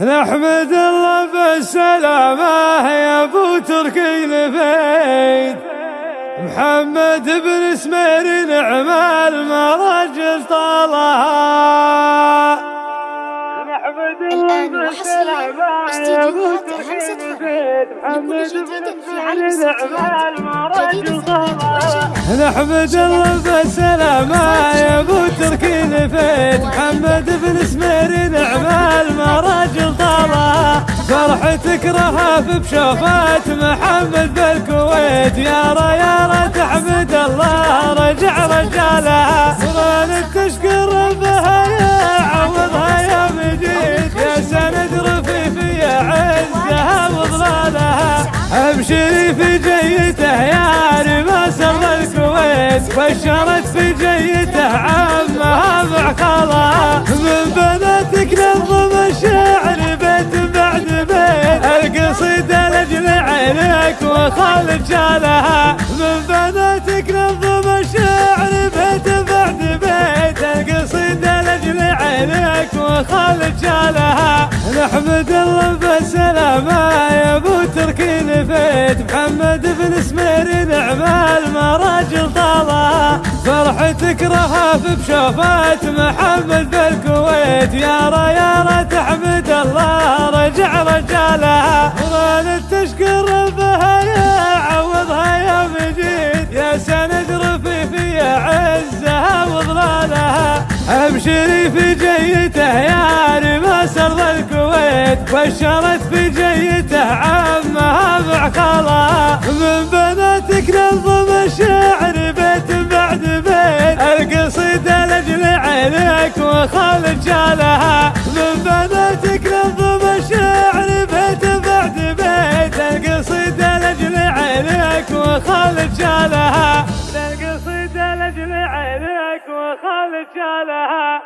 نحمد الله بالسلامة يا أبو تركي الفيد محمد بن سمير نعم المرجل طالها. نحمد الله بالسلامة يا أبو تركي الفيد محمد بن سمير نعم المرجل طالها. نحمد الله بالسلامة يا أبو تركي الفيد محمد بن سمير فرحتك رهف بشوفات محمد بالكويت. يا ريا تحمد الله رجع رجالها صرنا تشكر بها يا عوضها يا مجيد. يا سند رفيف يا عزها وظلالها أبشري في جيته يا رماس الكويت. بشرت في جيته عمها معقلها عينك وخالد شالها من بناتك نظم الشعر بيت بعد بيت. القصيدة لأجل عينك وخالد شالها نحمد الله بالسلامة يا أبو تركي نفيت. محمد بن سمير نعم المراجل طالها. فرحتك رهف بشوفات محمد بالكويت يا ريا تحمد الله رجع رجالها تشكر بها يا عوضها يا مجيد. يا سند رفيف يا عزها وظلالها أبشري في جيته يا رماس ارض الكويت. بشرت في جيته عمها معقلها من بناتك نظم الشعر عينك وخالد شالها من بناتك نظم الشعر بيت بعد بيت. القصيدة لاجل عينك وخالد شالها القصيدة لاجل عينك وخالد شالها